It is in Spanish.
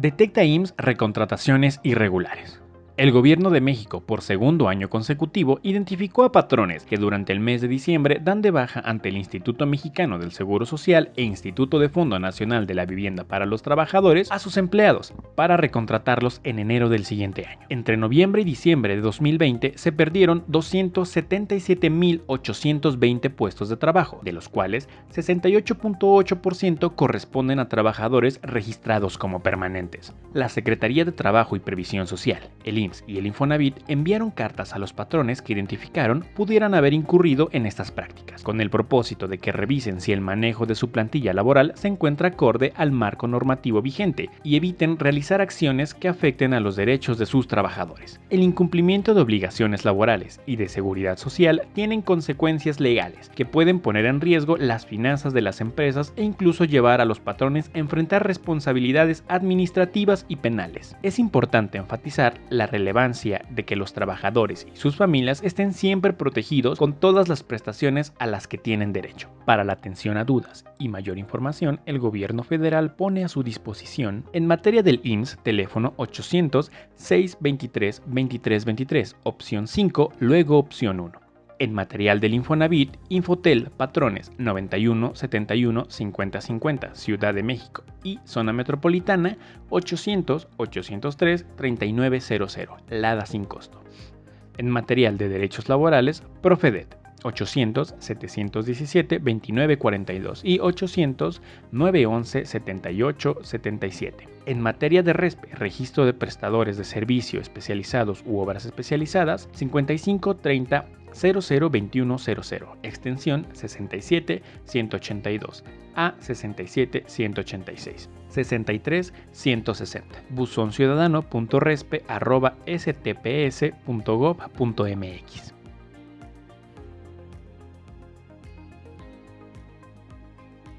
Detecta IMSS recontrataciones irregulares. El gobierno de México, por segundo año consecutivo, identificó a patrones que durante el mes de diciembre dan de baja ante el Instituto Mexicano del Seguro Social e Instituto de Fondo Nacional de la Vivienda para los Trabajadores a sus empleados para recontratarlos en enero del siguiente año. Entre noviembre y diciembre de 2020 se perdieron 277.820 puestos de trabajo, de los cuales 68.8% corresponden a trabajadores registrados como permanentes. La Secretaría de Trabajo y Previsión Social, el y el Infonavit enviaron cartas a los patrones que identificaron pudieran haber incurrido en estas prácticas, con el propósito de que revisen si el manejo de su plantilla laboral se encuentra acorde al marco normativo vigente y eviten realizar acciones que afecten a los derechos de sus trabajadores. El incumplimiento de obligaciones laborales y de seguridad social tienen consecuencias legales que pueden poner en riesgo las finanzas de las empresas e incluso llevar a los patrones a enfrentar responsabilidades administrativas y penales. Es importante enfatizar la relevancia de que los trabajadores y sus familias estén siempre protegidos con todas las prestaciones a las que tienen derecho. Para la atención a dudas y mayor información, el gobierno federal pone a su disposición en materia del IMSS teléfono 800 623 2323, opción 5, luego opción 1 en material del Infonavit, Infotel, Patrones 91 71 50 50, Ciudad de México y Zona Metropolitana 800 803 3900, Lada sin costo. En material de derechos laborales, Profedet 800 717 2942 y 800 911 78 77. En materia de RESPE, registro de prestadores de servicio especializados u obras especializadas, 55 30 002100, extensión 67182 a 67186. 63 160 buzónciudadano.respe.stps.gov.mx